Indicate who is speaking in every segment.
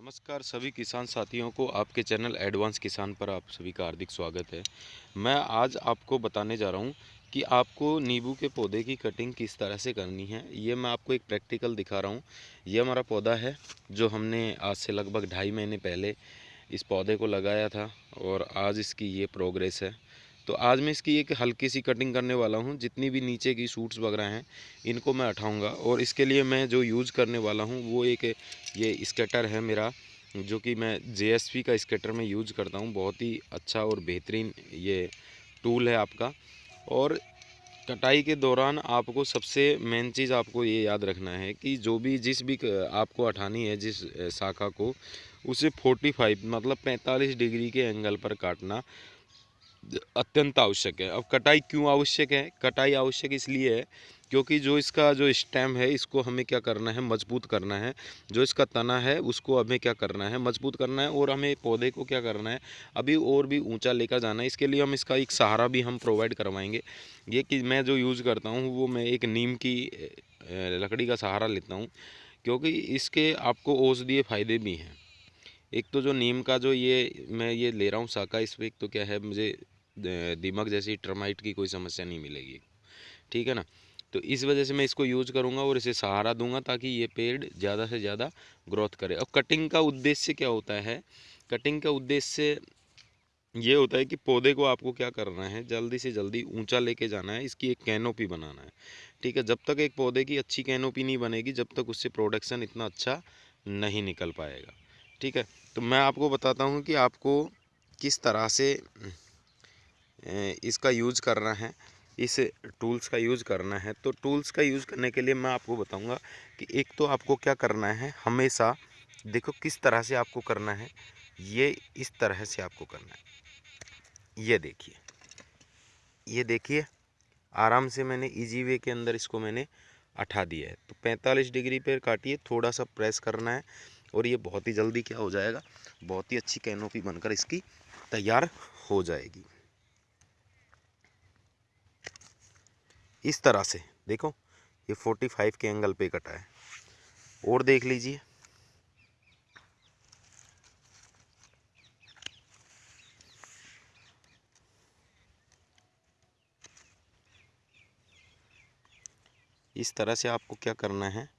Speaker 1: नमस्कार सभी किसान साथियों को, आपके चैनल एडवांस किसान पर आप सभी का हार्दिक स्वागत है। मैं आज आपको बताने जा रहा हूँ कि आपको नींबू के पौधे की कटिंग किस तरह से करनी है। ये मैं आपको एक प्रैक्टिकल दिखा रहा हूँ। ये हमारा पौधा है, जो हमने आज से लगभग ढाई महीने पहले इस पौधे को लगाया था और आज इसकी ये प्रोग्रेस है। तो आज मैं इसकी एक हल्की सी कटिंग करने वाला हूँ। जितनी भी नीचे की सूट्स वगैरह हैं, इनको मैं उठाऊँगा और इसके लिए मैं जो यूज़ करने वाला हूँ, वो एक ये स्केटर है मेरा, जो कि मैं जेएसपी का स्केटर में यूज़ करता हूँ। बहुत ही अच्छा और बेहतरीन ये टूल है आपका। और कटाई के दौरान आपको सबसे मेन चीज़ आपको ये याद रखना है कि जो भी जिस भी आपको उठानी है, जिस शाखा को, उसे 45 मतलब 45 डिग्री के एंगल पर काटना अत्यंत आवश्यक है। अब कटाई क्यों आवश्यक है? कटाई आवश्यक इसलिए है क्योंकि जो इसका जो स्टेम है, इसको हमें क्या करना है? मज़बूत करना है। जो इसका तना है, उसको हमें क्या करना है? मज़बूत करना है और हमें पौधे को क्या करना है? अभी और भी ऊँचा लेकर जाना है। इसके लिए हम इसका एक सहारा भी हम प्रोवाइड करवाएँगे। ये कि मैं जो यूज़ करता हूँ, वो मैं एक नीम की लकड़ी का सहारा लेता हूँ क्योंकि इसके आपको औषधीय फ़ायदे भी हैं। एक तो जो नीम का जो ये, मैं ये ले रहा हूँ साका इस पर एक तो क्या है, मुझे दीमक जैसी टर्माइट की कोई समस्या नहीं मिलेगी। ठीक है ना? तो इस वजह से मैं इसको यूज़ करूँगा और इसे सहारा दूँगा ताकि ये पेड़ ज़्यादा से ज़्यादा ग्रोथ करे। और कटिंग का उद्देश्य क्या होता है? कटिंग का उद्देश्य ये होता है कि पौधे को आपको क्या करना है? जल्दी से जल्दी ऊँचा लेके जाना है, इसकी एक कैनोपी बनाना है। ठीक है? जब तक एक पौधे की अच्छी कैनोपी नहीं बनेगी, जब तक उससे प्रोडक्शन इतना अच्छा नहीं निकल पाएगा। ठीक है? तो मैं आपको बताता हूँ कि आपको किस तरह से इसका यूज़ करना है, इस टूल्स का यूज़ करना है। तो टूल्स का यूज़ करने के लिए मैं आपको बताऊँगा कि एक तो आपको क्या करना है, हमेशा देखो किस तरह से आपको करना है, ये इस तरह से आपको करना है। ये देखिए ये देखिए, आराम से मैंने इजी वे के अंदर इसको मैंने अठा दिया है। तो 45 डिग्री पर काटिए, थोड़ा सा प्रेस करना है और ये बहुत ही जल्दी क्या हो जाएगा? बहुत ही अच्छी कैनोपी बनकर इसकी तैयार हो जाएगी। इस तरह से, देखो, ये 45 के एंगल पे कटा है। और देख लीजिए। इस तरह से आपको क्या करना है?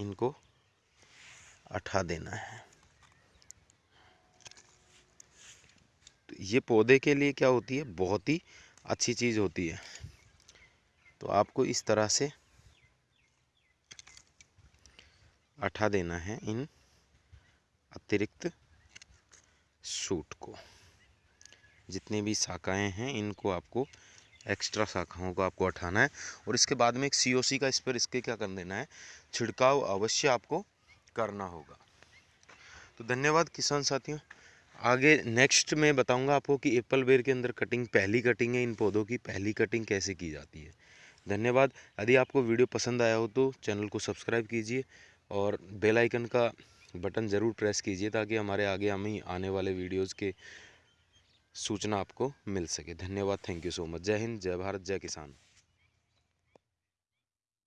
Speaker 1: इनको अठा देना है। तो ये पौधे के लिए क्या होती है? बहुत ही अच्छी चीज़ होती है। तो आपको इस तरह से अठा देना है इन अतिरिक्त सूट को। जितने भी शाखाएँ हैं, इनको आपको एक्स्ट्रा शाखाओं को आपको हटाना है। और इसके बाद में एक सीओसी का इस पर इसके क्या कर देना है? छिड़काव अवश्य आपको करना होगा। तो धन्यवाद किसान साथियों। आगे नेक्स्ट मैं बताऊँगा आपको कि एप्पल बेर के अंदर कटिंग पहली कटिंग है इन पौधों की, पहली कटिंग कैसे की जाती है। धन्यवाद। यदि आपको वीडियो पसंद आया हो तो चैनल को सब्सक्राइब कीजिए और बेल आइकन का बटन ज़रूर प्रेस कीजिए ताकि हमारे आगे हमें आने वाले वीडियोज़ के सूचना आपको मिल सके। धन्यवाद। थैंक यू सो मच जय हिंद। जय भारत। जय किसान।